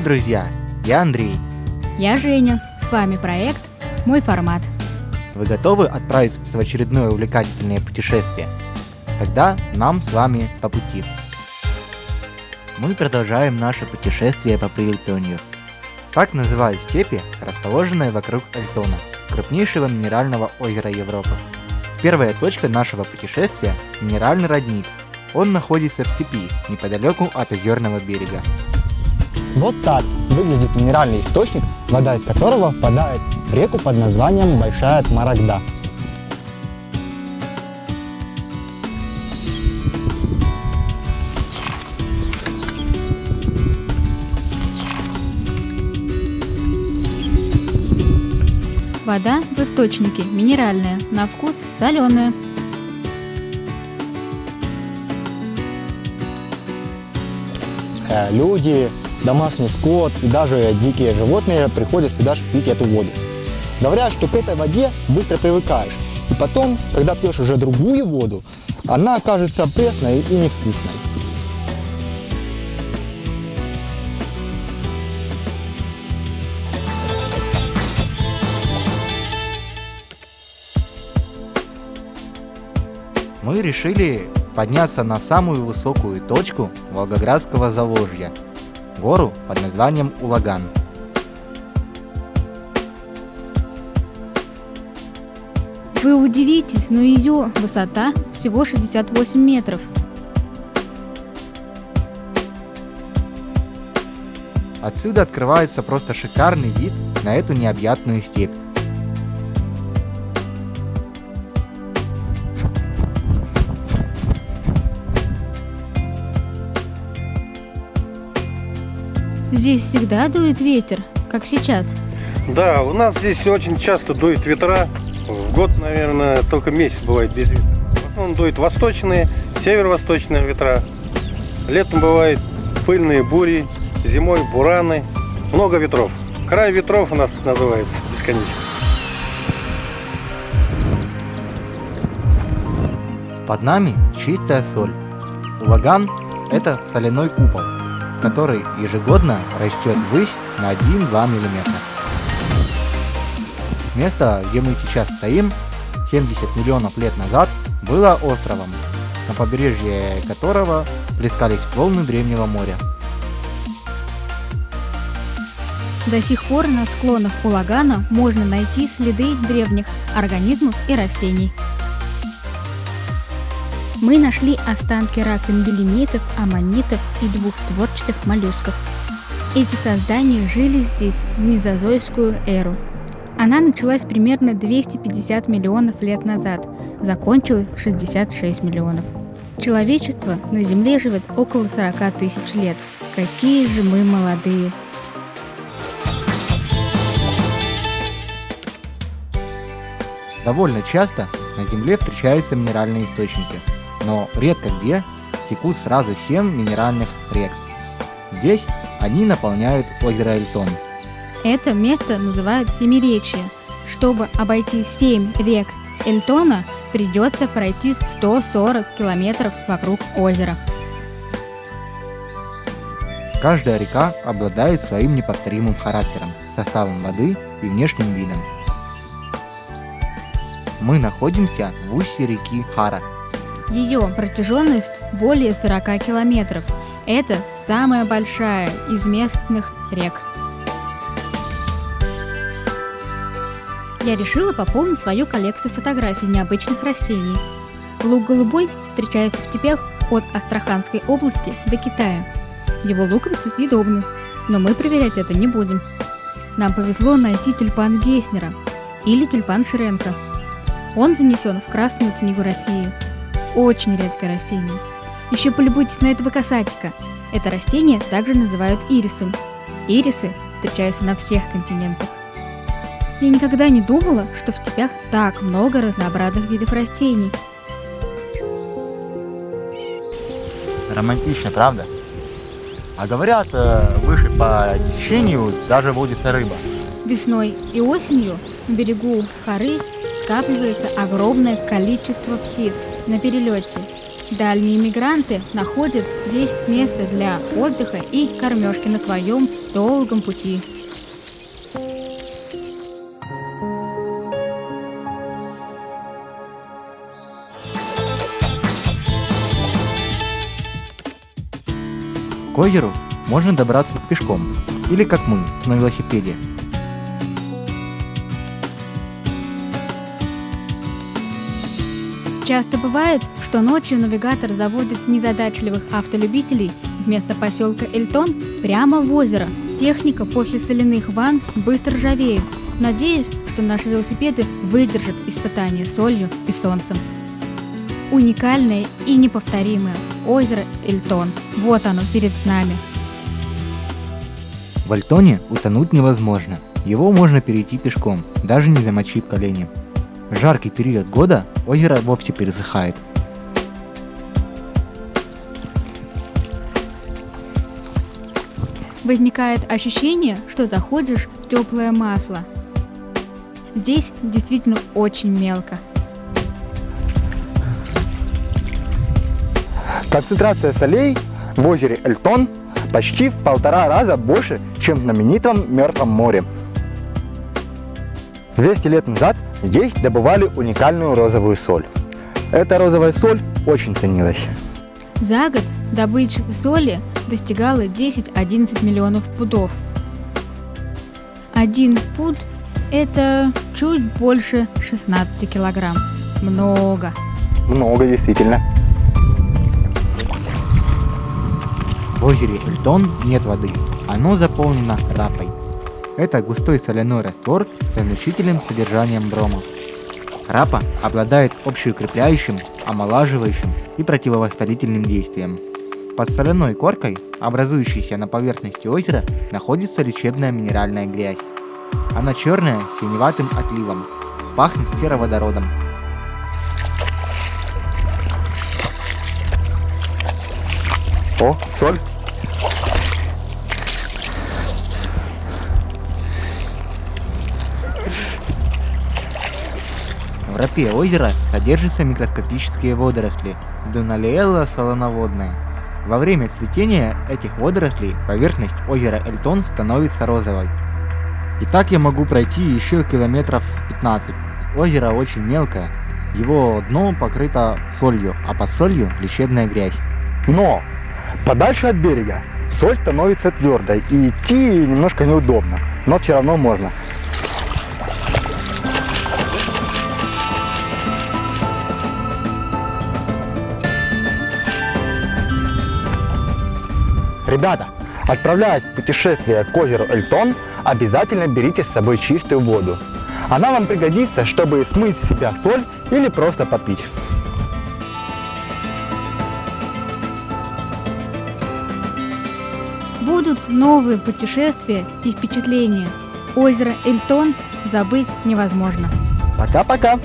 Привет, друзья! Я Андрей. Я Женя. С вами проект «Мой формат». Вы готовы отправиться в очередное увлекательное путешествие? Тогда нам с вами по пути. Мы продолжаем наше путешествие по Прилтонию. Так называют степи, расположенные вокруг Эльтона, крупнейшего минерального озера Европы. Первая точка нашего путешествия – минеральный родник. Он находится в степи, неподалеку от озерного берега. Вот так выглядит минеральный источник, вода из которого впадает в реку под названием Большая Тмарагда. Вода в источнике минеральная, на вкус соленая. Э, Люди, домашний скот и даже дикие животные приходят сюда пить эту воду. Говорят, что к этой воде быстро привыкаешь. И потом, когда пьешь уже другую воду, она окажется пресной и невкусной. Мы решили подняться на самую высокую точку Волгоградского Заволжья – гору под названием Улаган. Вы удивитесь, но ее высота всего 68 метров. Отсюда открывается просто шикарный вид на эту необъятную степь. Здесь всегда дует ветер, как сейчас. Да, у нас здесь очень часто дует ветра. В год, наверное, только месяц бывает без ветра. В основном дуют восточные, северо-восточные ветра. Летом бывают пыльные бури, зимой бураны. Много ветров. Край ветров у нас называется бесконечно. Под нами чистая соль. Улаган – это соляной купол, который ежегодно растет ввысь на 1-2 мм. Место, где мы сейчас стоим, 70 миллионов лет назад, было островом, на побережье которого плескались волны древнего моря. До сих пор на склонах Улагана можно найти следы древних организмов и растений. Мы нашли останки раковин белемитов, аммонитов и двухтворчатых моллюсков. Эти создания жили здесь в мезозойскую эру. Она началась примерно 250 миллионов лет назад, закончилась 66 миллионов. Человечество на Земле живет около 40 тысяч лет. Какие же мы молодые! Довольно часто на Земле встречаются минеральные источники, но редко где текут сразу 7 минеральных рек. Здесь они наполняют озеро Эльтон. Это место называют Семиречье. Чтобы обойти 7 рек Эльтона, придется пройти 140 километров вокруг озера. Каждая река обладает своим неповторимым характером, составом воды и внешним видом. Мы находимся в устье реки Хара. Ее протяженность более 40 километров. Это самая большая из местных рек. Я решила пополнить свою коллекцию фотографий необычных растений. Лук голубой встречается в степях от Астраханской области до Китая. Его луковицы съедобны, но мы проверять это не будем. Нам повезло найти тюльпан Гейснера или тюльпан Шренка. Он занесен в Красную книгу России. Очень редкое растение. Еще полюбуйтесь на этого касатика. Это растение также называют ирисом. Ирисы встречаются на всех континентах. Я никогда не думала, что в степях так много разнообразных видов растений. Романтично, правда? А говорят, э, выше по течению даже водится рыба. Весной и осенью на берегу хоры скапливается огромное количество птиц на перелете. Дальние мигранты находят здесь место для отдыха и кормежки на своем долгом пути. К озеру можно добраться пешком или как мы, на велосипеде. Часто бывает, что ночью навигатор заводит незадачливых автолюбителей вместо поселка Эльтон прямо в озеро. Техника после соляных ванн быстро ржавеет. Надеюсь, что наши велосипеды выдержат испытание солью и солнцем. Уникальное и неповторимое озеро Эльтон. Вот оно перед нами. В Альтоне утонуть невозможно. Его можно перейти пешком, даже не замочив колени. В жаркий период года озеро вовсе пересыхает. Возникает ощущение, что заходишь в теплое масло. Здесь действительно очень мелко. Концентрация солей в озере Эльтон почти в полтора раза больше, чем в знаменитом Мертвом море. 200 лет назад здесь добывали уникальную розовую соль. Эта розовая соль очень ценилась. За год добыча соли достигала 10-11 миллионов пудов. Один пуд – это чуть больше 16 килограмм. Много. Много действительно. В озере Эльтон нет воды, оно заполнено рапой. Это густой соляной раствор с значительным содержанием брома. Рапа обладает общеукрепляющим, омолаживающим и противовоспалительным действием. Под соляной коркой, образующейся на поверхности озера, находится лечебная минеральная грязь. Она черная с синеватым отливом, пахнет сероводородом. О, соль. В рапе озера содержатся микроскопические водоросли Дуналиэлла солоноводная. Во время цветения этих водорослей поверхность озера Эльтон становится розовой. И так я могу пройти еще километров 15. Озеро очень мелкое, его дно покрыто солью, а под солью лечебная грязь. Но подальше от берега соль становится твердой и идти немножко неудобно, но все равно можно. Ребята, отправляясь в путешествие к озеру Эльтон, обязательно берите с собой чистую воду. Она вам пригодится, чтобы смыть с себя соль или просто попить. Будут новые путешествия и впечатления. Озеро Эльтон забыть невозможно. Пока-пока!